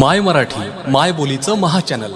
माय मराठी माय बोलीचं महा चॅनल.